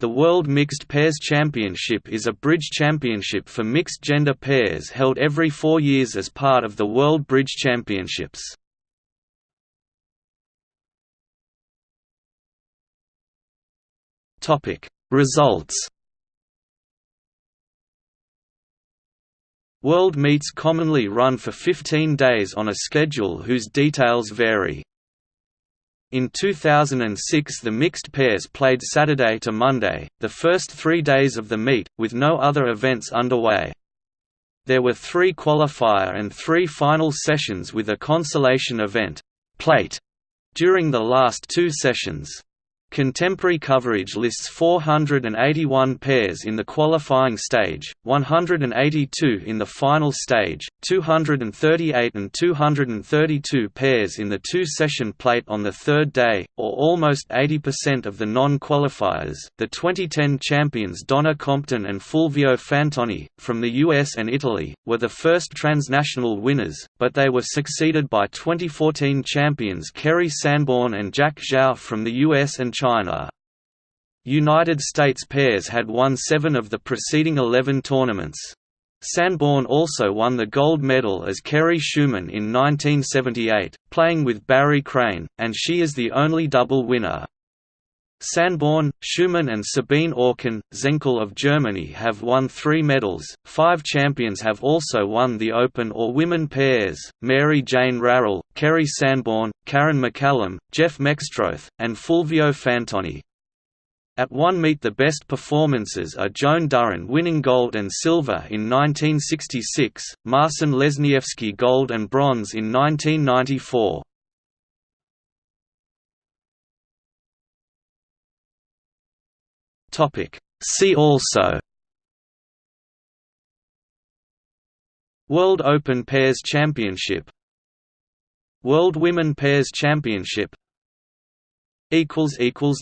The World Mixed Pairs Championship is a bridge championship for mixed-gender pairs held every four years as part of the World Bridge Championships. Results World meets commonly run for 15 days on a schedule whose details vary. In 2006 the mixed pairs played Saturday to Monday, the first three days of the meet, with no other events underway. There were three qualifier and three final sessions with a consolation event plate during the last two sessions. Contemporary coverage lists 481 pairs in the qualifying stage, 182 in the final stage, 238 and 232 pairs in the two-session plate on the third day, or almost 80% of the non-qualifiers. The 2010 champions Donna Compton and Fulvio Fantoni, from the US and Italy, were the first transnational winners, but they were succeeded by 2014 champions Kerri Sanborn and Jack Zhao from the US and China. United States pairs had won seven of the preceding 11 tournaments. Sanborn also won the gold medal as Kerri Shuman in 1978, playing with Barry Crane, and she is the only double winner. Sanborn, Shuman and Sabine Auken, Zenkel of Germany have won three medals. Five champions have also won the Open or Women pairs, Mary Jane Farell, Kerri Sanborn, Karen McCallum, Jeff Meckstroth, and Fulvio Fantoni. At one meet the best performances are Joan Duran winning gold and silver in 1966, Marcin Lesniewski gold and bronze in 1994. See also World Open Pairs Championship World Women Pairs Championship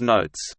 Notes